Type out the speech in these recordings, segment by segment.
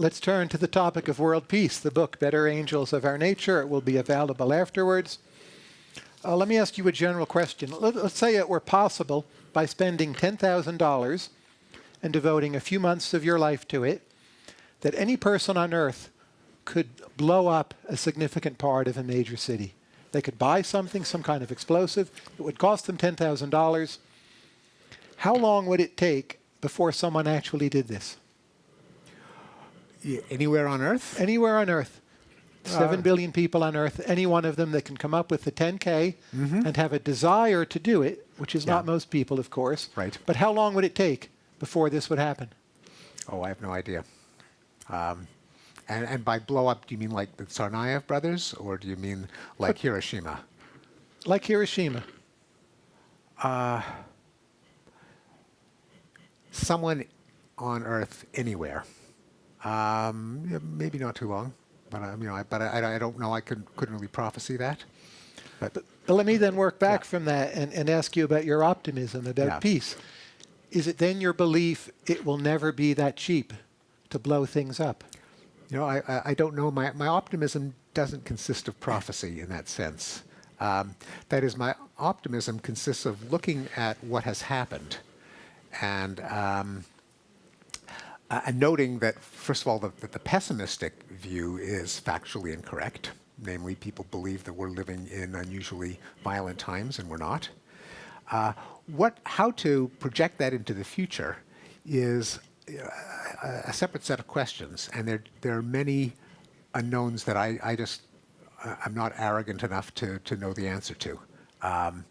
let's turn to the topic of world peace, the book Better Angels of Our Nature. It will be available afterwards. Uh, let me ask you a general question. Let, us say it were possible by spending $10,000 and devoting a few months of your life to it, that any person on earth could blow up a significant part of a major city. They could buy something, some kind of explosive. It would cost them $10,000. How long would it take before someone actually did this? Anywhere on Earth? Anywhere on Earth. Seven uh, billion people on Earth, any one of them that can come up with the 10K mm -hmm. and have a desire to do it, which is yeah. not most people, of course. Right. But how long would it take before this would happen? Oh, I have no idea. Um, and, and by blow up, do you mean like the Tsarnaev brothers, or do you mean like but, Hiroshima? Like Hiroshima. Uh, someone on Earth anywhere. Um, maybe not too long, but I, you know, I, but I, I don't know. I couldn't couldn't really prophesy that. But, but, but let me then work back yeah. from that and, and ask you about your optimism about yeah. peace. Is it then your belief it will never be that cheap to blow things up? You know, I, I don't know. My, my optimism doesn't consist of prophecy in that sense. Um, that is, my optimism consists of looking at what has happened and um, uh, and noting that, first of all, the, the pessimistic view is factually incorrect. Namely, people believe that we're living in unusually violent times, and we're not. Uh, what, how to project that into the future is uh, a, separate set of questions, and there, there are many unknowns that I, I just, uh, I'm not arrogant enough to, to know the answer to. Um,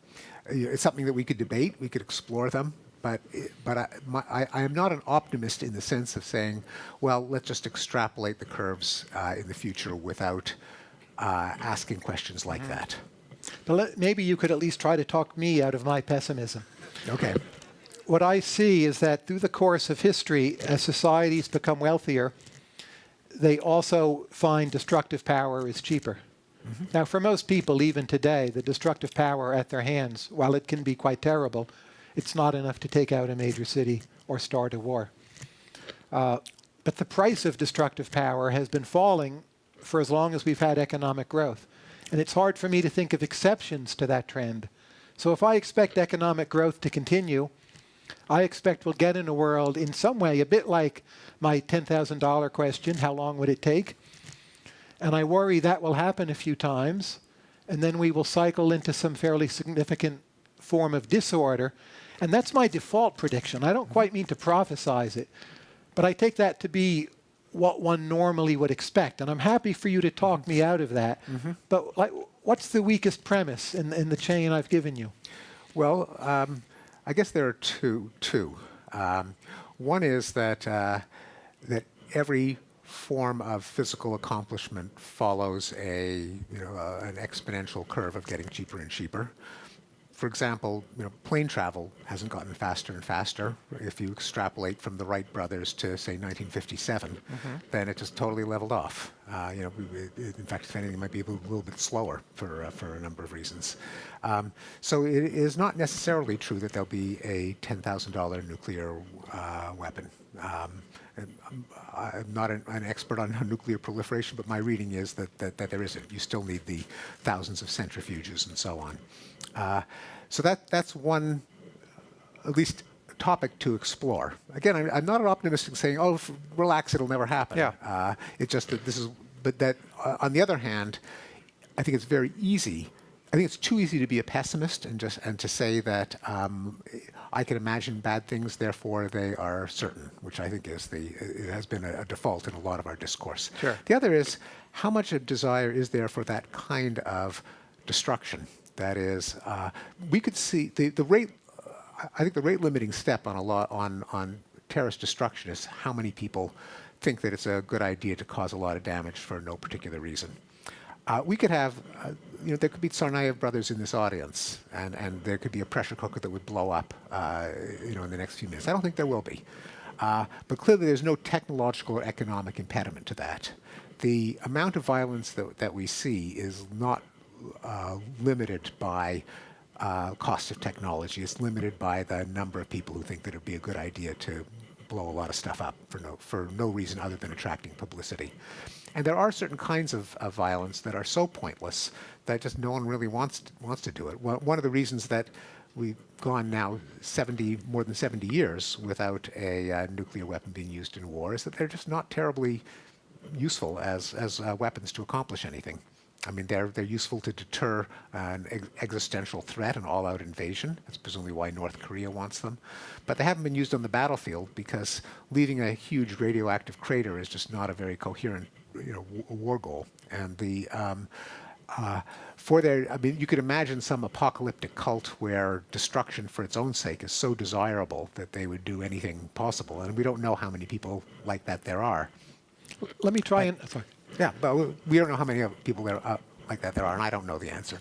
it's something that we could debate, we could explore them, but but I, my, I, I, am not an optimist in the sense of saying, well, let's just extrapolate the curves uh, in the future without uh, asking questions like mm -hmm. that. But maybe you could at least try to talk me out of my pessimism. Okay. What I see is that through the course of history, as societies become wealthier, they also find destructive power is cheaper. Mm -hmm. Now, for most people, even today, the destructive power at their hands, while it can be quite terrible, it's not enough to take out a major city or start a war. Uh, but the price of destructive power has been falling for as long as we've had economic growth. And it's hard for me to think of exceptions to that trend. So if I expect economic growth to continue, I expect we'll get in a world in some way a bit like my $10,000 question, how long would it take? And I worry that will happen a few times, and then we will cycle into some fairly significant form of disorder and that's my default prediction. I don't quite mean to prophesize it, but I take that to be what one normally would expect. And I'm happy for you to talk me out of that. Mm -hmm. But like, what's the weakest premise in, in the chain I've given you? Well, um, I guess there are two. two. Um, one is that, uh, that every form of physical accomplishment follows a, you know, uh, an exponential curve of getting cheaper and cheaper for example, you know, plane travel hasn't gotten faster and faster. If you extrapolate from the Wright brothers to say 1957, mm -hmm. then it just totally leveled off. Uh, you know, in fact, if anything, it might be a little, bit slower for uh, for a number of reasons. Um, so it is not necessarily true that there'll be a $10,000 nuclear uh, weapon. Um, I'm not an, an, expert on nuclear proliferation, but my reading is that, that, that there isn't. You still need the thousands of centrifuges and so on. Uh, so that that's one, at least topic to explore. Again, I'm, I'm not an optimist in saying, "Oh, relax, it'll never happen." Yeah. Uh, it's just that this is, but that uh, on the other hand, I think it's very easy. I think it's too easy to be a pessimist and just and to say that um, I can imagine bad things, therefore they are certain, which I think is the it has been a, a default in a lot of our discourse. Sure. The other is how much of desire is there for that kind of destruction? That is, uh, we could see the, the rate, I think the rate limiting step on a lot on, on terrorist destruction is how many people think that it's a good idea to cause a lot of damage for no particular reason. Uh, we could have, uh, you know, there could be Tsarnaev brothers in this audience, and, and there could be a pressure cooker that would blow up, uh, you know, in the next few minutes. I don't think there will be. Uh, but clearly there's no technological or economic impediment to that. The amount of violence that, that we see is not uh, limited by uh, cost of technology. It's limited by the number of people who think that it would be a good idea to blow a lot of stuff up for no, for no reason other than attracting publicity. And there are certain kinds of, of violence that are so pointless that just no one really wants wants to do it. One one of the reasons that we've gone now 70 more than 70 years without a uh, nuclear weapon being used in war is that they're just not terribly useful as as uh, weapons to accomplish anything. I mean, they're they're useful to deter an ex- existential threat, an all-out invasion. That's presumably why North Korea wants them, but they haven't been used on the battlefield because leaving a huge radioactive crater is just not a very coherent, you know, war goal. And the um, uh, for their, I mean, you could imagine some apocalyptic cult where destruction for its own sake is so desirable that they would do anything possible, and we don't know how many people like that there are. Let me try and sorry. Yeah, but we- don't know how many people there like that there are, and I don't know the answer.